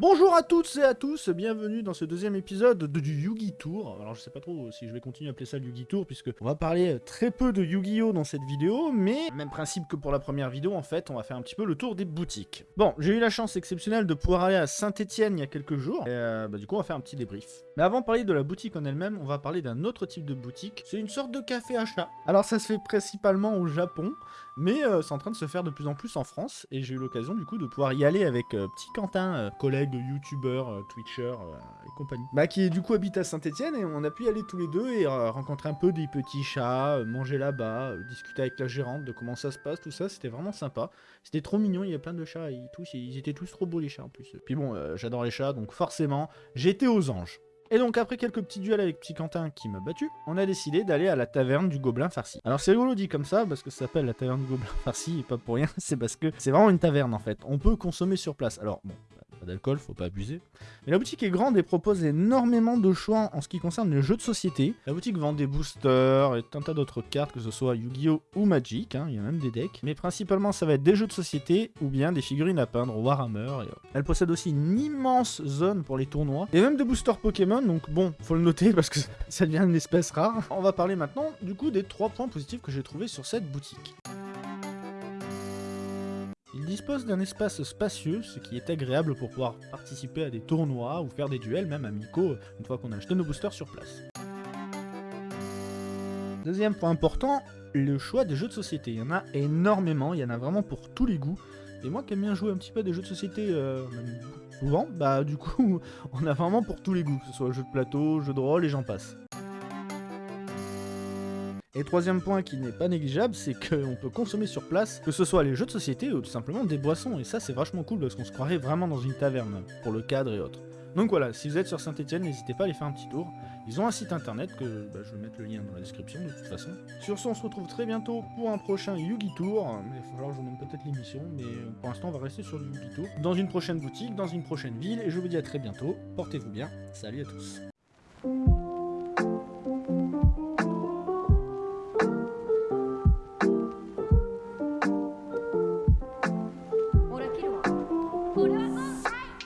Bonjour à toutes et à tous, bienvenue dans ce deuxième épisode de, du Yugi Tour. Alors je sais pas trop si je vais continuer à appeler ça le Yugi Tour, puisque on va parler très peu de Yu-Gi-Oh dans cette vidéo, mais même principe que pour la première vidéo, en fait, on va faire un petit peu le tour des boutiques. Bon, j'ai eu la chance exceptionnelle de pouvoir aller à Saint-Etienne il y a quelques jours, et euh, bah, du coup on va faire un petit débrief. Mais avant de parler de la boutique en elle-même, on va parler d'un autre type de boutique, c'est une sorte de café achat. Alors ça se fait principalement au Japon, mais euh, c'est en train de se faire de plus en plus en France, et j'ai eu l'occasion du coup de pouvoir y aller avec euh, petit Quentin, euh, collègue youtubeur, euh, twitcher euh, et compagnie. Bah qui du coup habite à Saint-Etienne, et on a pu y aller tous les deux et euh, rencontrer un peu des petits chats, manger là-bas, discuter avec la gérante de comment ça se passe, tout ça, c'était vraiment sympa. C'était trop mignon, il y a plein de chats, et tous, ils étaient tous trop beaux les chats en plus. Puis bon, j'adore les chats, donc forcément, j'étais aux anges. Et donc après quelques petits duels avec Petit Quentin qui m'a battu, on a décidé d'aller à la taverne du Gobelin Farci. Alors c'est rigolo dit comme ça parce que ça s'appelle la taverne du Gobelin Farci et pas pour rien, c'est parce que c'est vraiment une taverne en fait. On peut consommer sur place. Alors bon, faut pas abuser. Mais la boutique est grande et propose énormément de choix en ce qui concerne les jeux de société. La boutique vend des boosters et un tas d'autres cartes, que ce soit Yu-Gi-Oh ou Magic, hein, il y a même des decks. Mais principalement ça va être des jeux de société ou bien des figurines à peindre, Warhammer. Elle possède aussi une immense zone pour les tournois. Et même des boosters Pokémon, donc bon, faut le noter parce que ça devient une espèce rare. On va parler maintenant du coup des trois points positifs que j'ai trouvés sur cette boutique. Il dispose d'un espace spacieux, ce qui est agréable pour pouvoir participer à des tournois ou faire des duels, même amicaux, une fois qu'on a acheté nos boosters sur place. Deuxième point important, le choix des jeux de société. Il y en a énormément, il y en a vraiment pour tous les goûts. Et moi qui aime bien jouer un petit peu des jeux de société, euh, souvent, bah du coup, on a vraiment pour tous les goûts, que ce soit jeux de plateau, jeux de rôle et j'en passe. Et troisième point qui n'est pas négligeable, c'est qu'on peut consommer sur place, que ce soit les jeux de société ou tout simplement des boissons. Et ça, c'est vachement cool parce qu'on se croirait vraiment dans une taverne, pour le cadre et autres. Donc voilà, si vous êtes sur Saint-Etienne, n'hésitez pas à aller faire un petit tour. Ils ont un site internet que bah, je vais mettre le lien dans la description de toute façon. Sur ce, on se retrouve très bientôt pour un prochain Yugi Tour. Il va falloir que je vous montre peut-être l'émission, mais pour l'instant, on va rester sur le Yugi Tour. Dans une prochaine boutique, dans une prochaine ville, et je vous dis à très bientôt. Portez-vous bien. Salut à tous.